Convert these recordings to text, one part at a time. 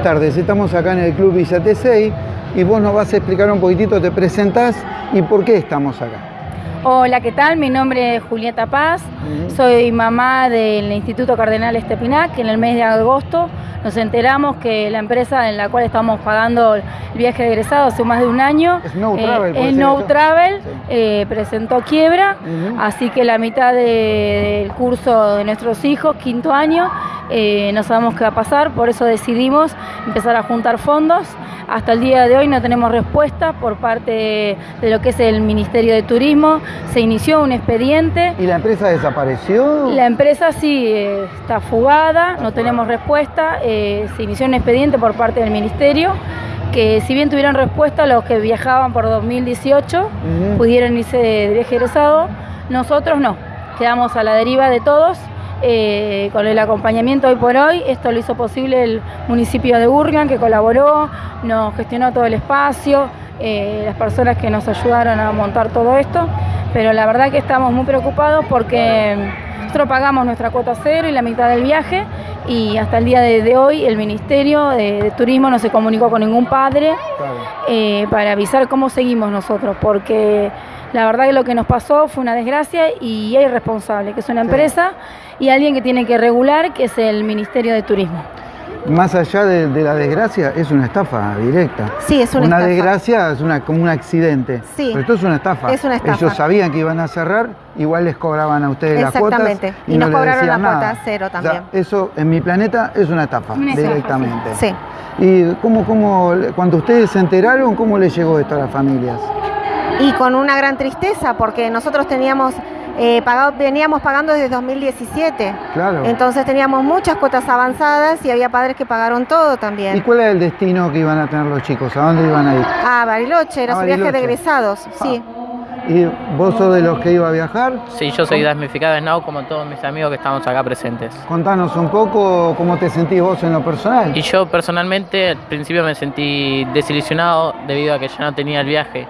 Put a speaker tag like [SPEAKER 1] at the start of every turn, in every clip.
[SPEAKER 1] Buenas tardes, estamos acá en el Club Villa T6 y vos nos vas a explicar un poquitito, te presentás y por qué estamos acá.
[SPEAKER 2] Hola, ¿qué tal? Mi nombre es Julieta Paz, soy mamá del Instituto Cardenal Estepinac, que en el mes de agosto nos enteramos que la empresa en la cual estamos pagando el viaje de egresado hace más de un año,
[SPEAKER 1] Snow Travel, ¿puede
[SPEAKER 2] es No
[SPEAKER 1] eso?
[SPEAKER 2] Travel,
[SPEAKER 1] Sí.
[SPEAKER 2] eh, presentó quiebra, así que la mitad de- del curso de nuestros hijos, quinto año, eh, no sabemos qué va a pasar, por eso decidimos empezar a juntar fondos. Hasta el día de hoy no tenemos respuesta por parte de lo que es el Ministerio de Turismo. Se inició un expediente.
[SPEAKER 1] ¿Y la empresa desapareció?
[SPEAKER 2] La empresa sí eh, está fugada, no tenemos respuesta. eh, se inició un expediente por parte del Ministerio que si bien tuvieron respuesta los que viajaban por 2018,
[SPEAKER 1] Ujú.
[SPEAKER 2] pudieron irse de viaje egresado, nosotros no. Quedamos a la deriva de todos. Eh, con el acompañamiento hoy por hoy, esto lo hizo posible el municipio de Urgan que colaboró, nos gestionó todo el espacio, eh, las personas que nos ayudaron a montar todo esto, pero la verdad que estamos muy preocupados porque nosotros pagamos nuestra cuota cero y la mitad del viaje y hasta el día de, de hoy el Ministerio de, de Turismo no se comunicó con ningún padre eh, para avisar cómo seguimos nosotros, porque la verdad que lo que nos pasó fue una desgracia y hay responsable, que es una
[SPEAKER 1] Sí.
[SPEAKER 2] empresa, y alguien que tiene que regular, que es el Ministerio de Turismo.
[SPEAKER 1] Más allá de, de la desgracia, es una estafa directa.
[SPEAKER 3] Sí, es una, estafa.
[SPEAKER 1] desgracia es una, como un accidente.
[SPEAKER 3] Sí.
[SPEAKER 1] Pero esto es una estafa.
[SPEAKER 3] Es una estafa.
[SPEAKER 1] Ellos sabían que iban a cerrar, igual les cobraban a ustedes las cuotas.
[SPEAKER 3] Exactamente. Y
[SPEAKER 1] no
[SPEAKER 3] nos
[SPEAKER 1] les
[SPEAKER 3] cobraron la
[SPEAKER 1] nada.
[SPEAKER 3] cuota cero
[SPEAKER 1] O sea,
[SPEAKER 3] también.
[SPEAKER 1] eso en mi planeta es una estafa,
[SPEAKER 2] Una estafa,
[SPEAKER 1] directamente.
[SPEAKER 3] Sí.
[SPEAKER 1] ¿Y cómo, cómo, cuando ustedes se enteraron, cómo les llegó esto a las familias?
[SPEAKER 3] Y con una gran tristeza, porque nosotros teníamos eh, pagado, veníamos pagando desde 2017.
[SPEAKER 1] Claro.
[SPEAKER 3] Entonces teníamos muchas cuotas avanzadas y había padres que pagaron todo
[SPEAKER 1] ¿Y
[SPEAKER 3] también.
[SPEAKER 1] cuál era el destino que iban a tener los chicos? ¿A dónde iban a ir?
[SPEAKER 3] Ah, Bariloche, era
[SPEAKER 1] Ah,
[SPEAKER 3] su viaje de egresados, sí.
[SPEAKER 1] ¿Y vos sos de los que iba a viajar?
[SPEAKER 4] Sí, yo soy damnificado de Snow como todos mis amigos que estamos acá presentes.
[SPEAKER 1] Contanos un poco cómo te sentís vos en lo personal.
[SPEAKER 4] Y yo personalmente al principio me sentí desilusionado debido a que ya no tenía el viaje,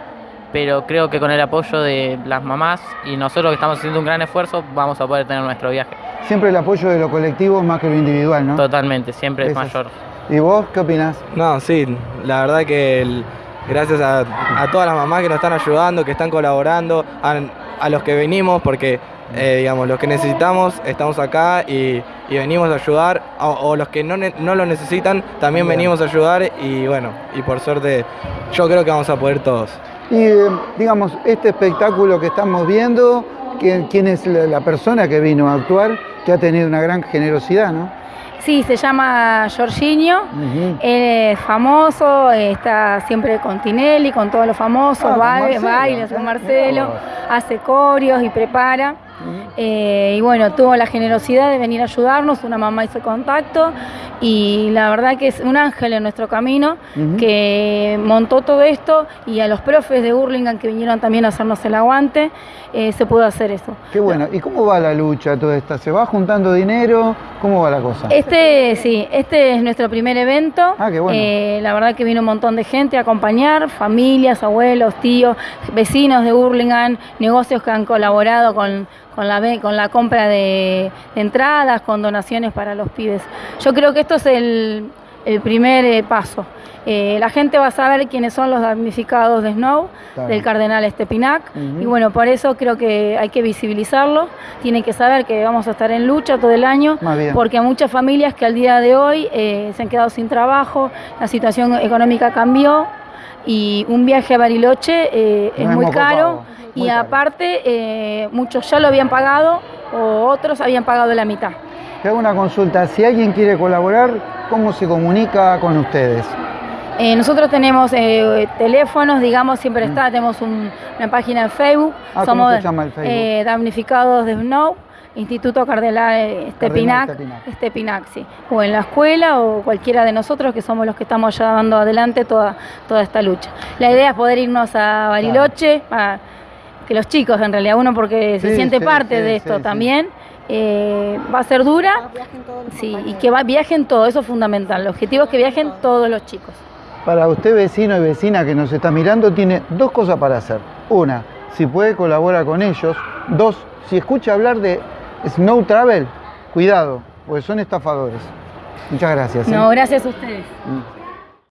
[SPEAKER 4] pero creo que con el apoyo de las mamás y nosotros que estamos haciendo un gran esfuerzo vamos a poder tener nuestro viaje.
[SPEAKER 1] Siempre el apoyo de lo colectivo más que lo individual, ¿no?
[SPEAKER 4] Totalmente, siempre es mayor.
[SPEAKER 1] ¿Y vos qué opinás?
[SPEAKER 5] No, sí, la verdad que el- gracias a, a todas las mamás que nos están ayudando, que están colaborando, a, a los que venimos, porque eh, digamos, los que necesitamos estamos acá y, y venimos a ayudar, o, o los que no, ne- no lo necesitan también
[SPEAKER 1] Bien.
[SPEAKER 5] venimos a ayudar y bueno, y por suerte yo creo que vamos a poder todos.
[SPEAKER 1] Y eh, digamos, este espectáculo que estamos viendo, ¿quién, quién es la, la persona que vino a actuar, que ha tenido una gran generosidad, ¿no?
[SPEAKER 2] Sí, se llama Jorginho. Él es famoso, está siempre con Tinelli, con todos los famosos,
[SPEAKER 1] Ah, con
[SPEAKER 2] baile-
[SPEAKER 1] Marcelo.
[SPEAKER 2] bailes con Marcelo, hace corios y prepara. Eh, y bueno, tuvo la generosidad de venir a ayudarnos, una mamá hizo contacto y la verdad que es un ángel en nuestro camino que montó todo esto y a los profes de Hurlingham que vinieron también a hacernos el aguante, eh, se pudo hacer eso.
[SPEAKER 1] Qué bueno. ¿Y cómo va la lucha toda esta? ¿Se va juntando dinero? ¿Cómo va la cosa?
[SPEAKER 2] Este, sí, este es nuestro primer evento.
[SPEAKER 1] Ah, qué bueno.
[SPEAKER 2] Eh, la verdad que vino un montón de gente a acompañar, familias, abuelos, tíos, vecinos de Hurlingham, negocios que han colaborado con, con, la, con la compra de, de entradas, con donaciones para los pibes. Yo creo que esto es el, el primer eh, paso. Eh, la gente va a saber quiénes son los damnificados de Snow,
[SPEAKER 1] Claro.
[SPEAKER 2] del cardenal Estepinac, y bueno, por eso creo que hay que visibilizarlo. Tienen que saber que vamos a estar en lucha todo el año, porque hay muchas familias que al día de hoy eh, se han quedado sin trabajo, la situación económica cambió y un viaje a Bariloche eh, es muy caro
[SPEAKER 1] muy
[SPEAKER 2] y
[SPEAKER 1] caro.
[SPEAKER 2] aparte eh, muchos ya lo habían pagado o otros habían pagado la mitad.
[SPEAKER 1] Te hago una consulta. Si alguien quiere colaborar, ¿cómo se comunica con ustedes?
[SPEAKER 2] Eh, nosotros tenemos eh, teléfonos, digamos, siempre está, tenemos un- una página en Facebook.
[SPEAKER 1] Ah, ¿cómo se llama el Facebook?
[SPEAKER 2] eh, damnificados de Snow, Instituto Cardenal eh, Estepinac,
[SPEAKER 1] Estepinac.
[SPEAKER 2] Estepinac, sí. O en la escuela o cualquiera de nosotros que somos los que estamos llevando adelante toda, toda esta lucha. La idea es poder irnos a Bariloche, a- que los chicos en realidad, uno porque se
[SPEAKER 1] Sí,
[SPEAKER 2] siente
[SPEAKER 1] sí,
[SPEAKER 2] parte
[SPEAKER 1] sí,
[SPEAKER 2] de
[SPEAKER 1] sí,
[SPEAKER 2] esto
[SPEAKER 1] sí.
[SPEAKER 2] también. eh, va a ser dura, sí, y que va, viajen todos, eso es fundamental. El objetivo es que viajen todos los chicos.
[SPEAKER 1] Para usted, vecino y vecina que nos está mirando, tiene dos cosas para hacer. Una, si puede colaborar con ellos. Dos, si escucha hablar de Snow Travel, cuidado, porque son estafadores. Muchas gracias. ¿eh?
[SPEAKER 2] No, gracias a ustedes.
[SPEAKER 1] Mm.